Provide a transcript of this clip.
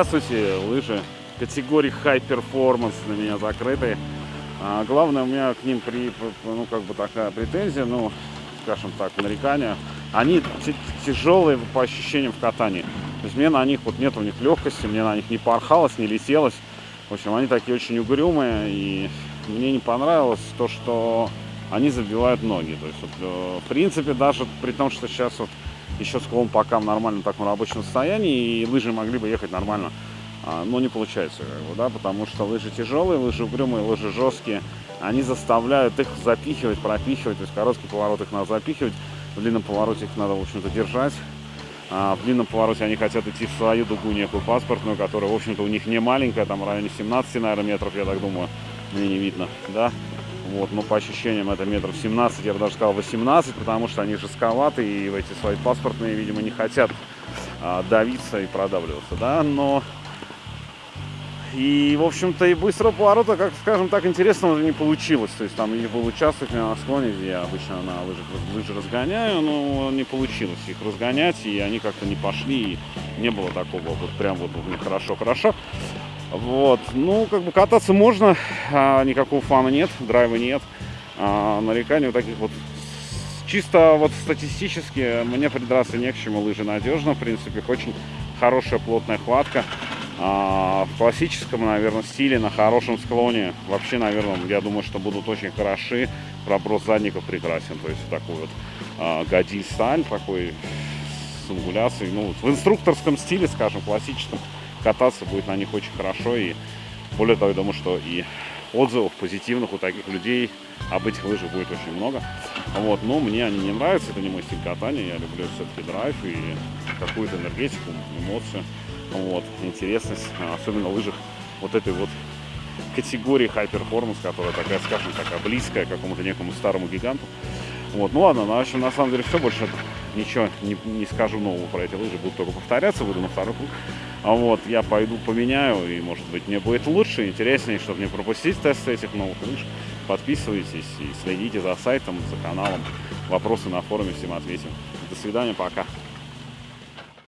Здравствуйте, лыжи категории High Performance на меня закрыты. А, главное, у меня к ним при, ну, как бы такая претензия, ну, скажем так, нарекания. Они тяжелые по ощущениям в катании. То есть мне на них, вот нет у них легкости, мне на них не порхалось, не летелось. В общем, они такие очень угрюмые, и мне не понравилось то, что они забивают ноги. То есть, вот, э, в принципе, даже при том, что сейчас вот еще склон пока в нормальном таком рабочем состоянии, и лыжи могли бы ехать нормально, а, но не получается, как бы, да, потому что лыжи тяжелые, лыжи угрюмые, лыжи жесткие, они заставляют их запихивать, пропихивать, то есть короткий поворот их надо запихивать, в длинном повороте их надо, в общем-то, держать, а в длинном повороте они хотят идти в свою дугу некую паспортную, которая, в общем-то, у них не маленькая, там в районе 17, наверное, метров, я так думаю, мне не видно, да, вот, но по ощущениям это метров 17, я бы даже сказал 18, потому что они жестковаты и в эти свои паспортные, видимо, не хотят а, давиться и продавливаться, да, но... И, в общем-то, и быстрого поворота, как, скажем так, интересного не получилось. То есть там их был участок на склоне, где я обычно на лыжах лыжи разгоняю, но не получилось их разгонять, и они как-то не пошли, и не было такого вот прям вот хорошо-хорошо. Вот, ну, как бы кататься можно, а, никакого фана нет, драйва нет. А, нареканий вот таких вот чисто вот статистически мне придраться не к чему, лыжи надежно, в принципе, очень хорошая плотная хватка. А, в классическом, наверное, стиле, на хорошем склоне, вообще, наверное, я думаю, что будут очень хороши. Проброс задников прекрасен, то есть такой вот а, гадиль сталь, такой с ангуляцией, ну, в инструкторском стиле, скажем, классическом, кататься будет на них очень хорошо. И более того, я думаю, что и отзывов позитивных у таких людей об этих лыжах будет очень много. Вот, но мне они не нравятся, это не мой стиль катания, я люблю все-таки драйв и какую-то энергетику, эмоцию, вот, интересность, особенно в лыжах вот этой вот категории high performance, которая такая, скажем, такая близкая к какому-то некому старому гиганту. Вот, ну ладно, в общем, на самом деле все, больше ничего не, не скажу нового про эти лыжи, будут только повторяться, буду на второй круг. А вот, я пойду поменяю, и, может быть, мне будет лучше, интереснее, чтобы не пропустить тесты этих новых лыж. Подписывайтесь и следите за сайтом, за каналом. Вопросы на форуме всем ответим. До свидания, пока.